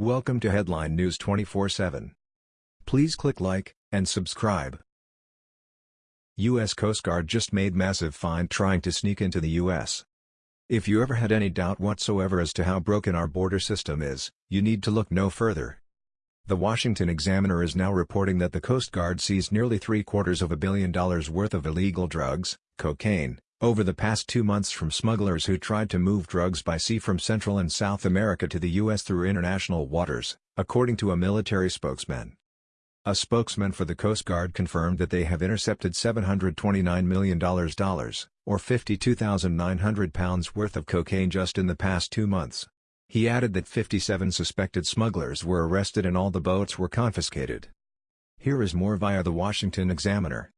Welcome to Headline News 24/7. Please click like and subscribe. U.S. Coast Guard just made massive find trying to sneak into the U.S. If you ever had any doubt whatsoever as to how broken our border system is, you need to look no further. The Washington Examiner is now reporting that the Coast Guard seized nearly three-quarters of a billion dollars worth of illegal drugs, cocaine, over the past two months from smugglers who tried to move drugs by sea from Central and South America to the U.S. through international waters, according to a military spokesman. A spokesman for the Coast Guard confirmed that they have intercepted $729 million, or 52,900 pounds worth of cocaine just in the past two months. He added that 57 suspected smugglers were arrested and all the boats were confiscated. Here is more via the Washington Examiner.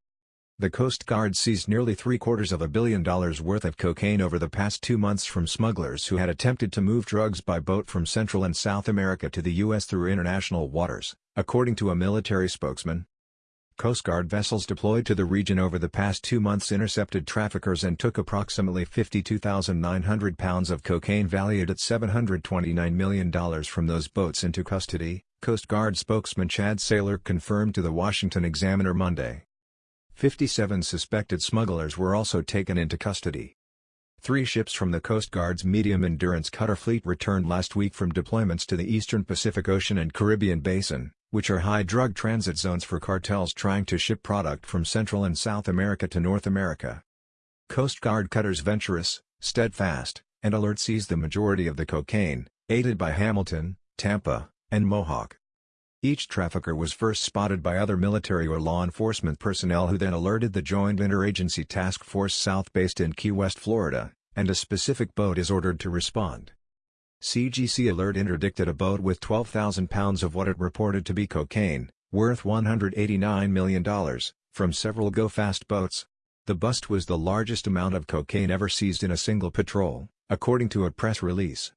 The Coast Guard seized nearly three-quarters of a billion dollars worth of cocaine over the past two months from smugglers who had attempted to move drugs by boat from Central and South America to the U.S. through international waters, according to a military spokesman. Coast Guard vessels deployed to the region over the past two months intercepted traffickers and took approximately 52,900 pounds of cocaine valued at $729 million from those boats into custody, Coast Guard spokesman Chad Saylor confirmed to the Washington Examiner Monday. 57 suspected smugglers were also taken into custody. Three ships from the Coast Guard's medium-endurance cutter fleet returned last week from deployments to the eastern Pacific Ocean and Caribbean Basin, which are high drug transit zones for cartels trying to ship product from Central and South America to North America. Coast Guard cutters Venturous, Steadfast, and Alert seized the majority of the cocaine, aided by Hamilton, Tampa, and Mohawk. Each trafficker was first spotted by other military or law enforcement personnel who then alerted the Joint Interagency Task Force South based in Key West, Florida, and a specific boat is ordered to respond. CGC Alert interdicted a boat with 12,000 pounds of what it reported to be cocaine, worth $189 million, from several Go-Fast boats. The bust was the largest amount of cocaine ever seized in a single patrol, according to a press release.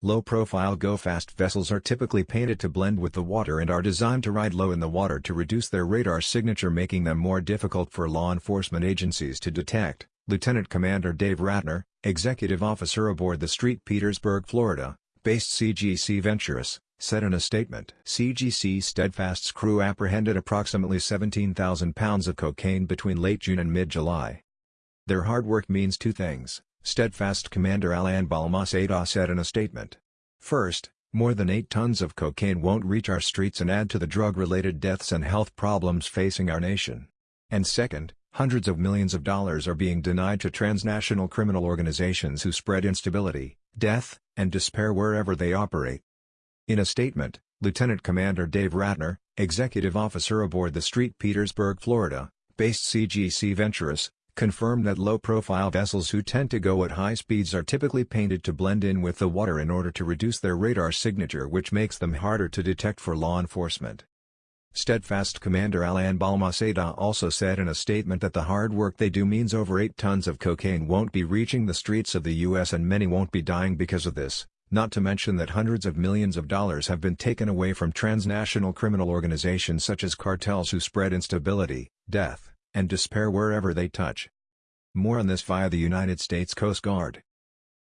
Low-profile go-fast vessels are typically painted to blend with the water and are designed to ride low in the water to reduce their radar signature making them more difficult for law enforcement agencies to detect, Lieutenant Commander Dave Ratner, executive officer aboard the St. Petersburg, Florida, based CGC Venturous, said in a statement. CGC Steadfast's crew apprehended approximately 17,000 pounds of cocaine between late June and mid-July. Their hard work means two things. Steadfast Commander Alain Balmaceda said in a statement. First, more than 8 tons of cocaine won't reach our streets and add to the drug-related deaths and health problems facing our nation. And second, hundreds of millions of dollars are being denied to transnational criminal organizations who spread instability, death, and despair wherever they operate. In a statement, Lieutenant Commander Dave Ratner, executive officer aboard the Street Petersburg, Florida, based CGC Venturous, confirmed that low-profile vessels who tend to go at high speeds are typically painted to blend in with the water in order to reduce their radar signature which makes them harder to detect for law enforcement. Steadfast Commander Alain Balmaceda also said in a statement that the hard work they do means over 8 tons of cocaine won't be reaching the streets of the U.S. and many won't be dying because of this, not to mention that hundreds of millions of dollars have been taken away from transnational criminal organizations such as cartels who spread instability, death, and despair wherever they touch. More on this via the United States Coast Guard.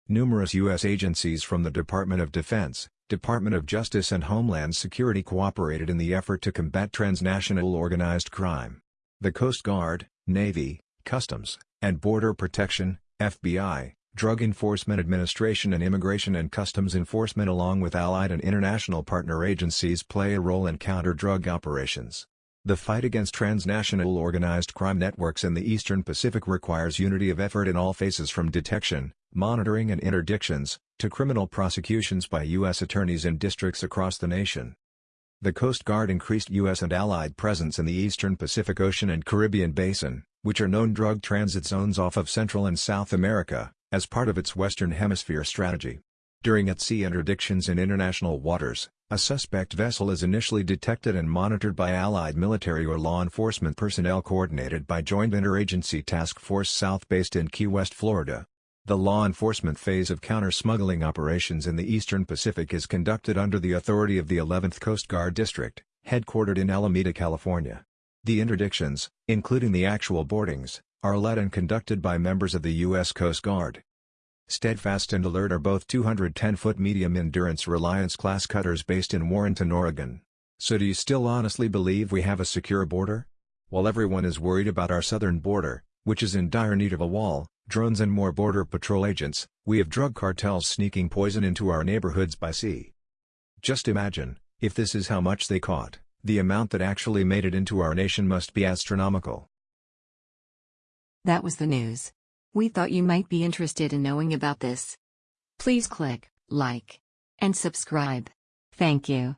Numerous U.S. agencies from the Department of Defense, Department of Justice and Homeland Security cooperated in the effort to combat transnational organized crime. The Coast Guard, Navy, Customs, and Border Protection, FBI, Drug Enforcement Administration and Immigration and Customs Enforcement along with allied and international partner agencies play a role in counter-drug operations. The fight against transnational organized crime networks in the Eastern Pacific requires unity of effort in all phases from detection, monitoring and interdictions, to criminal prosecutions by U.S. attorneys in districts across the nation. The Coast Guard increased U.S. and Allied presence in the Eastern Pacific Ocean and Caribbean Basin, which are known drug transit zones off of Central and South America, as part of its Western Hemisphere strategy. During at-sea interdictions in international waters, a suspect vessel is initially detected and monitored by Allied military or law enforcement personnel coordinated by Joint Interagency Task Force South based in Key West, Florida. The law enforcement phase of counter-smuggling operations in the Eastern Pacific is conducted under the authority of the 11th Coast Guard District, headquartered in Alameda, California. The interdictions, including the actual boardings, are led and conducted by members of the U.S. Coast Guard. Steadfast and Alert are both 210-foot medium endurance Reliance class cutters based in Warrenton, Oregon. So do you still honestly believe we have a secure border? While everyone is worried about our southern border, which is in dire need of a wall, drones and more border patrol agents, we have drug cartels sneaking poison into our neighborhoods by sea. Just imagine, if this is how much they caught, the amount that actually made it into our nation must be astronomical. That was the news. We thought you might be interested in knowing about this. Please click like and subscribe. Thank you.